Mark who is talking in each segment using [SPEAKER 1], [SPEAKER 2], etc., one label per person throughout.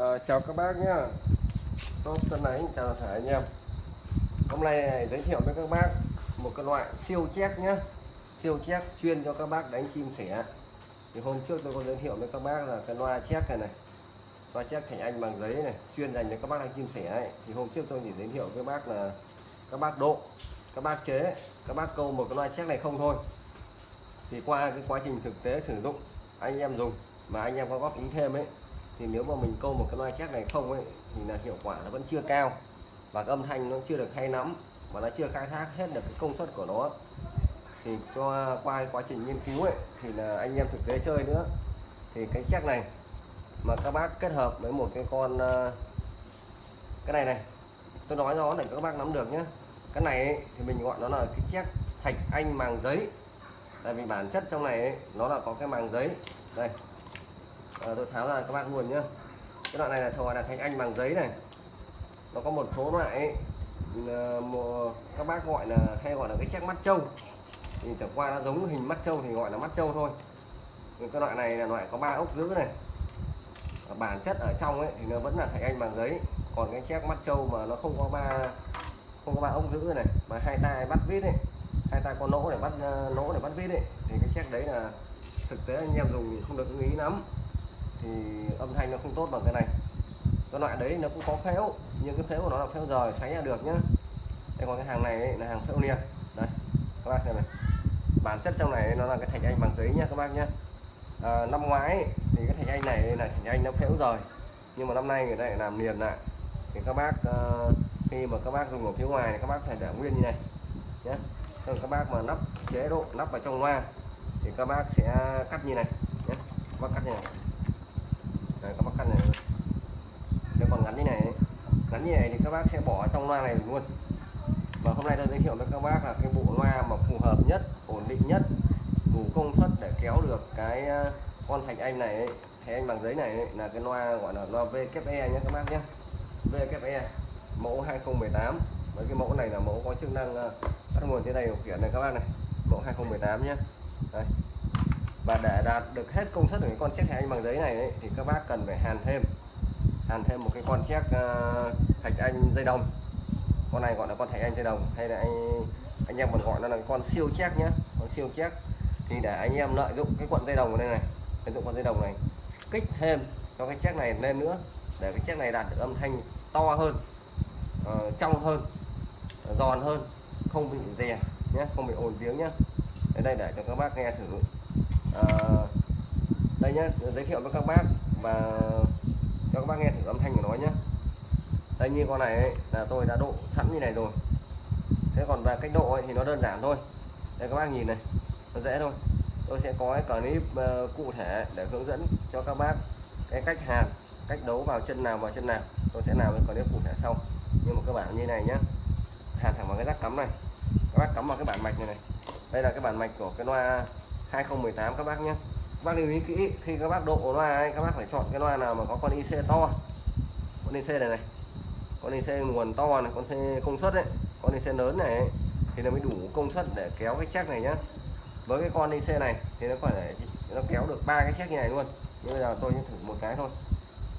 [SPEAKER 1] À, chào các bác nhá. Shop Tân Ánh chào toàn thể anh em. Hôm nay giới thiệu với các bác một cái loại siêu chép nhá. Siêu chép chuyên cho các bác đánh chim sẻ. Thì hôm trước tôi có giới thiệu với các bác là cái loa chép này này. Loa chép thành anh bằng giấy này chuyên dành cho các bác đánh chim sẻ ấy. thì hôm trước tôi chỉ giới thiệu với bác là các bác độ các bác chế các bác câu một cái loa chép này không thôi. Thì qua cái quá trình thực tế sử dụng anh em dùng mà anh em có góp ý thêm ấy thì nếu mà mình câu một cái loa chắc này không ấy thì là hiệu quả nó vẫn chưa cao. Và cái âm thanh nó chưa được hay lắm và nó chưa khai thác hết được cái công suất của nó. Thì qua qua quá trình nghiên cứu ấy thì là anh em thực tế chơi nữa. Thì cái check này mà các bác kết hợp với một cái con ờ, cái này này tôi nói nó để các bác nắm được nhé cái này ấy, thì mình gọi nó là cái check thạch anh màng giấy. Tại vì bản chất trong này ấy, nó là có cái màng giấy. Đây à, tôi tháo ra các bác luôn nhá. Cái loại này là gọi là thành anh bằng giấy này. Nó có một số loại ấy, ờ, một, các bác gọi là hay gọi là cái chiếc mắt trâu. Thì chẳng qua nó giống hình mắt trâu thì gọi là mắt trâu thôi. Nhưng cái loại này là loại có ba ốc giữ này. Và bản chất ở trong ấy thì nó vẫn là thạch anh bằng giấy. Còn cái chiếc mắt trâu mà nó không có ba không có ba ốc giữ này mà hai tay bắt vít ấy hai tay có nỗ để bắt lỗ nỗ để bắt vít ấy thì cái chiếc đấy là thực tế anh em dùng thì không được ưng ý lắm thì âm thanh nó không tốt bằng cái này. Cái loại đấy nó cũng có phễu nhưng cái phễu của nó là phễu rời xoáy ra được nhá. Đây còn cái hàng này ấy, là hàng phễu liền đây các bác xem này. Bản chất trong này nó là cái thạch anh bằng giấy nhá các bác nhá. À, năm ngoái ấy, thì cái thạch anh này là thạch anh nó phễu rời. Nhưng mà năm nay người ta lại làm liền lại. Thì các bác uh, khi mà các bác dùng ở phía ngoài thì các bác phải để nguyên như này nhé còn các bác mà nắp chế độ nắp vào trong loa thì các bác sẽ cắt như này nhé các bác cắt như này này các bác căn này. Nếu còn ngắn như này ngắn như này thì các bác sẽ bỏ trong loa này luôn. Và hôm nay tôi giới thiệu với các bác là cái bộ loa mà phù hợp nhất ổn định nhất đủ công suất để kéo được cái à, con thạch anh này thạch anh bằng giấy này ấy, là cái loa gọi là loa VKE nhé các bác nhé. VKE mẫu 2018 với cái mẫu này là mẫu có chức năng à, bắt nguồn trên đây điều khiển này các bác này. Mẫu 2018 nhé. Đây và để đạt được hết công suất của cái con chiếc thạch anh bằng giấy này ấy, thì các bác cần phải hàn thêm. Hàn thêm một cái con chiếc uh, thạch anh dây đồng. Con này gọi là con thạch anh dây đồng hay là anh anh em còn gọi nó là con siêu chép nhé con siêu chép. Thì để anh em lợi dụng cái cuộn dây đồng ở đây này lợi dụng con dây đồng này kích thêm cho cái chiếc này lên nữa để cái chiếc này đạt được âm thanh to hơn uh, trong hơn giòn hơn không bị rè nhé không bị ồn tiếng nhé đến đây để cho các bác nghe thử. Ờ, đây nhé giới thiệu với các bác và cho các bác nghe thử âm thanh của nó nhé đây như con này ấy, là tôi đã độ sẵn như này rồi. Thế còn về cách độ ấy, thì nó đơn giản thôi. Đây các bác nhìn này nó dễ thôi. Tôi sẽ có cái clip uh, cụ thể để hướng dẫn cho các bác cái cách hàn cách đấu vào chân nào vào chân nào. Tôi sẽ làm cái clip cụ thể sau. Nhưng mà cơ bản như này nhé hàn thẳng vào cái rắc cắm này. Các bác cắm vào cái bản mạch này này. Đây là cái bản mạch của cái loa 2018 các bác nhé. Các bác lưu ý kỹ khi các bác độ loa ấy, các bác phải chọn cái loa nào mà có con IC to. Con IC này này con IC nguồn to này con IC công suất đấy con IC lớn này ấy, thì nó mới đủ công suất để kéo cái chắc này nhá. Với cái con IC này thì nó có thể nó kéo được ba cái chắc như này luôn. Nhưng bây giờ tôi thử một cái thôi.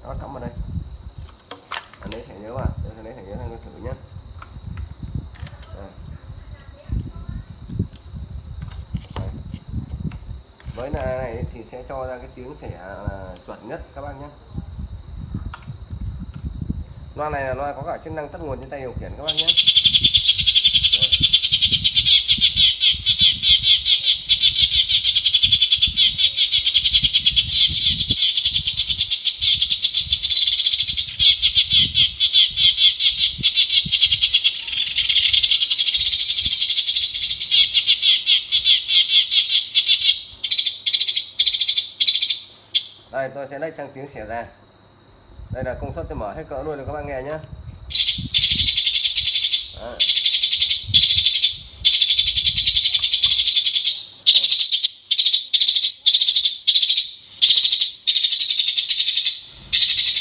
[SPEAKER 1] Nó cắm vào đây. Anh lấy thẻ nhớ vào anh lấy thẻ nhớ sang thử nhé với này thì sẽ cho ra cái tiếng sẻ à, chuẩn nhất, các bác nhé. Loa này là loa có cả chức năng tắt nguồn trên tay điều khiển, các bác nhé. Tôi sẽ lấy sang tiếng xẻ ra. Đây là công suất tôi mở hết cỡ luôn rồi các bạn nghe nhé Đó.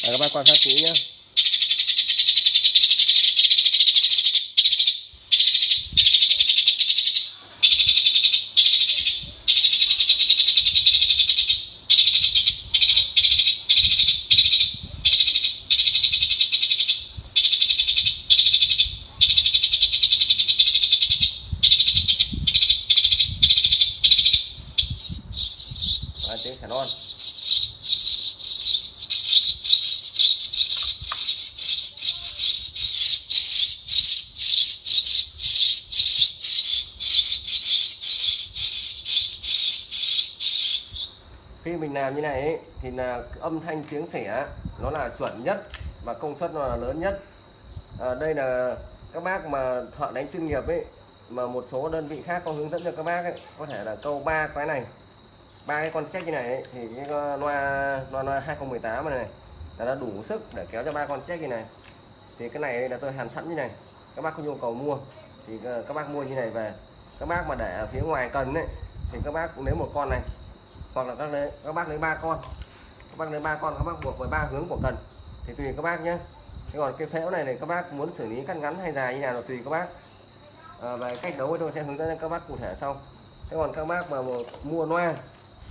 [SPEAKER 1] Đây, các bác quan sát kỹ nhé khi mình làm như này ấy, thì là âm thanh tiếng sẻ nó là chuẩn nhất và công suất nó là lớn nhất. À, đây là các bác mà thợ đánh chuyên nghiệp ấy mà một số đơn vị khác có hướng dẫn cho các bác ấy có thể là câu ba cái này ba cái con xét như này ấy, thì cái loa loa loa 2018 này, này là nó đủ sức để kéo cho ba con xét như này. Thì cái này là tôi hàn sẵn như này các bác có nhu cầu mua thì ờ, các bác mua như này về. Các bác mà để ở phía ngoài cần ấy thì các bác nếu một con này hoặc là các lấy các bác lấy ba con. Các bác lấy ba con các bác buộc với ba hướng của cần. Thì tùy các bác nhé thế còn cái phễu này này các bác muốn xử lý cắt ngắn hay dài như nào là tùy các bác. Ờ, à, về cách đấu tôi sẽ hướng dẫn các bác cụ thể sau. Thế còn các bác mà mua loa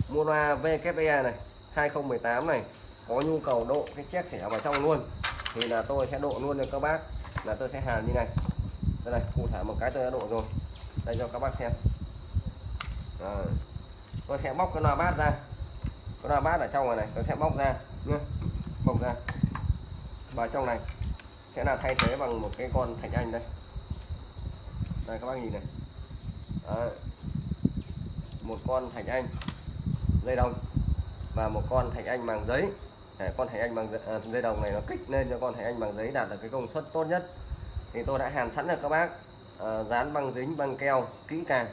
[SPEAKER 1] mua loa VKE này 2018 này có nhu cầu độ cái chiếc xẻ vào trong luôn thì là tôi sẽ độ luôn cho các bác là tôi sẽ hàn như này. Đây này cụ thể một cái tôi đã độ rồi. Đây cho các bác xem. À, tôi sẽ bóc cái loa bát ra. Cái loa bát ở trong này này tôi sẽ bóc ra nhé bóc ra. Và trong này. Sẽ là thay thế bằng một cái con thạch anh đây. Đây các bác nhìn này. Đó. một con thạch anh dây đồng và một con thạch anh bằng giấy. Để con thạch anh bằng à, dây đồng này nó kích lên cho con thạch anh bằng giấy đạt được cái công suất tốt nhất. Thì tôi đã hàn sẵn được các bác. À, dán băng dính băng keo kỹ càng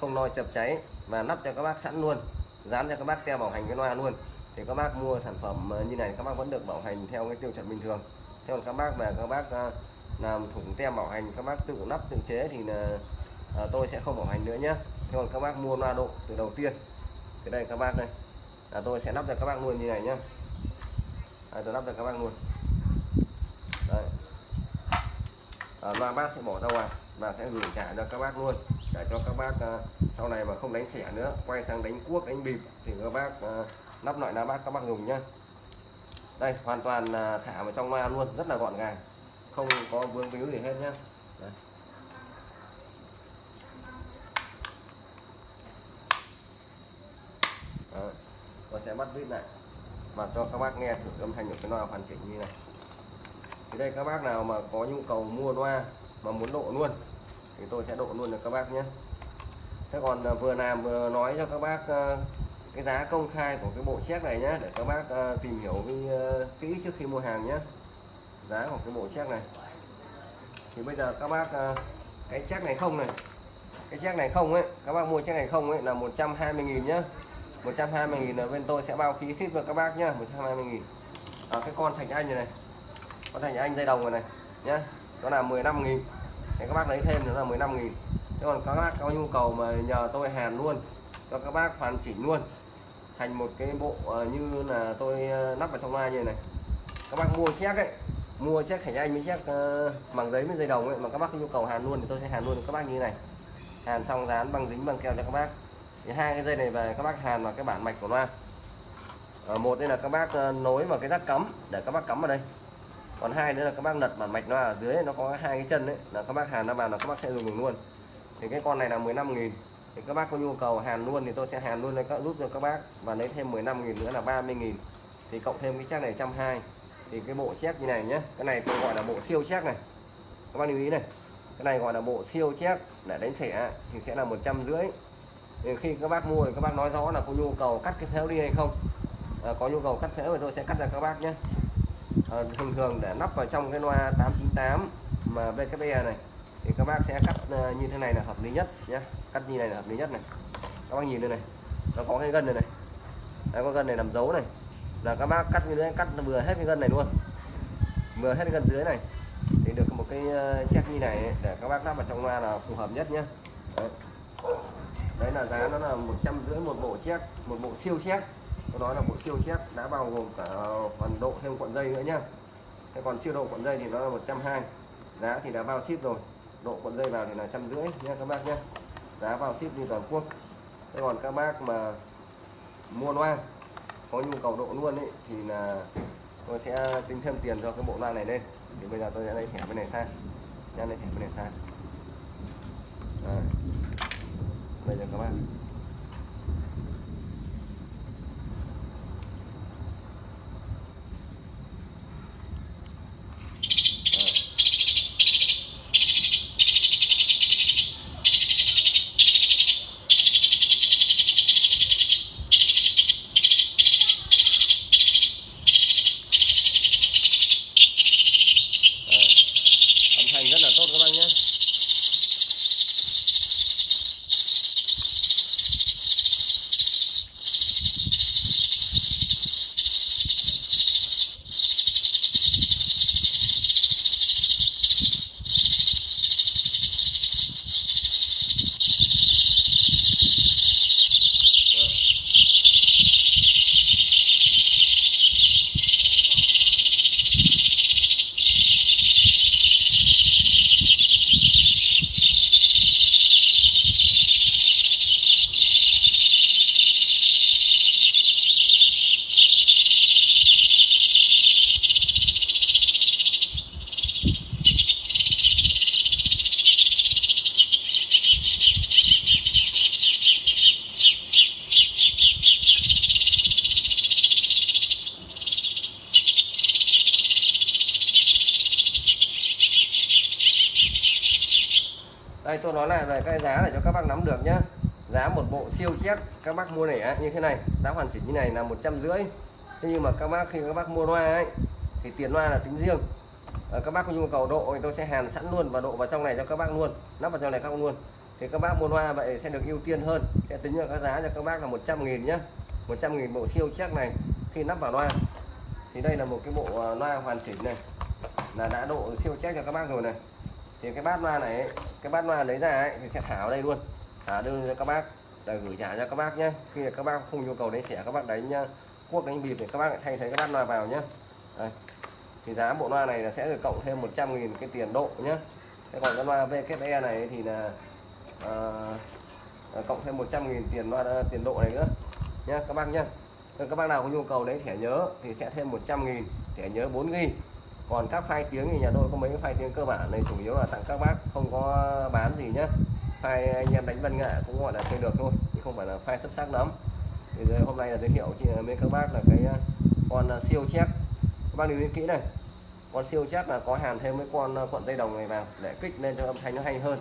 [SPEAKER 1] không lo chập cháy và nắp cho các bác sẵn luôn dán cho các bác theo bảo hành cái loa luôn thì các bác mua sản phẩm như này các bác vẫn được bảo hành theo cái tiêu chuẩn bình thường thế còn các bác về các bác làm thủng tem bảo hành các bác tự nắp tự chế thì là à, tôi sẽ không bảo hành nữa nhé thế còn các bác mua loa độ từ đầu tiên thì đây các bác đây là tôi sẽ lắp cho các bác luôn như này nhé à, tôi lắp cho các bác luôn đây à, loa bác sẽ bỏ ra ngoài và sẽ gửi trả cho các bác luôn để cho các bác ờ, sau này mà không đánh xẻ nữa, quay sang đánh cuốc, đánh bịp thì các bác ờ, lắp loại lá bác các bác dùng nhá đây, hoàn toàn ờ, thả vào trong loa luôn, rất là gọn gàng, không có vương víu gì hết nhá đây. Đó. Tôi sẽ bắt vít lại và cho các bác nghe thử âm thanh của cái loa hoàn chỉnh như này thì đây, các bác nào mà có nhu cầu mua loa mà muốn độ luôn thì tôi sẽ độ luôn cho các bác nhé. Thế còn à, vừa làm vừa nói cho các bác à, cái giá công khai của cái bộ chiếc này nhé để các bác à, tìm hiểu kỹ trước khi mua hàng nhé. Giá của cái bộ chiếc này. Thì bây giờ các bác cái chiếc này không này. Cái chiếc này không ấy các bác mua chiếc này không ấy là 120.000 nhá 120.000 là bên tôi sẽ bao phí ship cho các bác nhá 120.000 à, cái con thành anh này này. Con thành anh dây đồng này, này nhá nó là 15.000 thì các bác lấy thêm nữa là 15 nghìn. Thế còn các bác có nhu cầu mà nhờ tôi hàn luôn, cho các bác hoàn chỉnh luôn, thành một cái bộ ờ, như là tôi ờ, lắp vào trong loa như này các bác mua chiếc ấy, mua chiếc khảnh anh với chiếc ờ, bằng giấy với dây đồng ấy, mà các bác có nhu cầu hàn luôn thì tôi sẽ hàn luôn các bác như này. Hàn xong dán băng dính băng keo cho các bác. Thì hai cái dây này về các bác hàn vào cái bản mạch của loa. Một đây là các bác nối vào cái rác cắm, để các bác cắm vào đây còn hai nữa là các bác lật bản mạch nó ở dưới nó có hai cái chân đấy là các bác hàn nó vào là các bác sẽ dùng luôn. Thì cái con này là 15.000 thì các bác có nhu cầu hàn luôn thì tôi sẽ hàn luôn lên các giúp cho các bác và lấy thêm 15.000 nữa là 30.000 thì cộng thêm cái chiếc này 120 thì cái bộ chép như này nhé cái này tôi gọi là bộ siêu chép này. Các bác lưu ý này cái này gọi là bộ siêu chép để đánh xẻ thì sẽ là một trăm rưỡi. Thì khi các bác mua thì các bác nói rõ là có nhu cầu cắt cái phếu đi hay không. À, có nhu cầu cắt phếu thì tôi sẽ cắt cho các bác nhé à, thường thường để nắp vào trong cái loa 898 mà vkb này thì các bác sẽ cắt ờ, như thế này là hợp lý nhất nhé cắt như này là hợp lý nhất này. Các bác nhìn đây này nó có cái gân này này. Đấy, có gân này làm dấu này. Là các bác cắt như thế cắt vừa hết cái gân này luôn. Vừa hết cái gân dưới này. Thì được một cái ờ, uh, check như này để các bác lắp vào trong loa là phù hợp nhất nhé đấy. đấy là giá nó là một trăm rưỡi một bộ chiếc một bộ siêu chiếc tôi nói là bộ siêu chép đã bao gồm cả phần độ thêm cuộn dây nữa nhá. Thế còn chưa độ cuộn dây thì nó là 120 giá thì đã bao ship rồi. Độ cuộn dây vào thì là trăm rưỡi nhé các bác nhé giá bao ship đi toàn quốc. Thế còn các bác mà mua loa, có nhu cầu độ luôn ấy, thì là tôi sẽ tính thêm tiền cho cái bộ loa này lên. Thì bây giờ tôi sẽ lấy thẻ bên này sang. Nha lấy thẻ bên này sang. Rồi. bây giờ các bác. Đây tôi nói lại về cái giá để cho các bác nắm được nhá. Giá một bộ siêu chét các bác mua lẻ như thế này. Giá hoàn chỉnh như này là một trăm rưỡi. Thế nhưng mà các bác khi các bác mua loa ấy thì tiền loa là tính riêng. À, các bác có nhu cầu độ thì tôi sẽ hàn sẵn luôn và độ vào trong này cho các bác luôn. Lắp vào trong này các bác luôn. Thì các bác mua loa vậy sẽ được ưu tiên hơn. Sẽ tính là các giá cho các bác là 100 nghìn nhá. 100 nghìn bộ siêu chắc này. Khi lắp vào loa thì đây là một cái bộ ờ, loa hoàn chỉnh này. Là đã độ siêu chắc cho các bác rồi này thì cái bát loa này cái bát loa lấy ra ấy, thì sẽ thả ở đây luôn. Thả đưa cho các bác. Để gửi trả cho các bác nhé khi mà các bác không nhu cầu đánh xẻ các bác đánh uh, cuốc đánh bịp thì các bác lại thay thế cái bát loa vào nhé đây. thì giá bộ loa này là sẽ được cộng thêm 100 nghìn cái tiền độ nhé thế còn cái loa VKE này thì là uh, cộng thêm 100 nghìn tiền loa ờ, tiền độ này nữa nhé các bác nhé các bác nào có nhu cầu đấy thẻ nhớ thì sẽ thêm 100 nghìn thẻ nhớ 4 ghi còn các phai tiếng thì nhà tôi có mấy cái phai tiếng cơ bản này chủ yếu là tặng các bác không có bán gì nhá. Phai anh em đánh vân nghệ cũng gọi là chơi được thôi chứ không phải là phai xuất sắc lắm. Thì giờ hôm nay là giới thiệu chị với các bác là cái ờ, con ờ, siêu chép. Các bác lưu ý kỹ này con siêu chép là có hàn thêm mấy con ờ, cuộn dây đồng này vào để kích lên cho âm thanh nó hay hơn.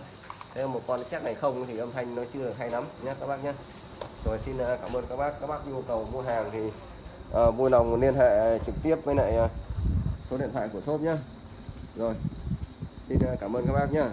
[SPEAKER 1] Thế một con chép này không thì âm thanh nó chưa được hay lắm nhé các bác nhé rồi xin cảm ơn các bác. Các bác nhu cầu mua hàng thì uh, vui lòng liên hệ trực tiếp với lại uh, số điện thoại của shop nhé rồi xin à, cảm ơn các bác nhé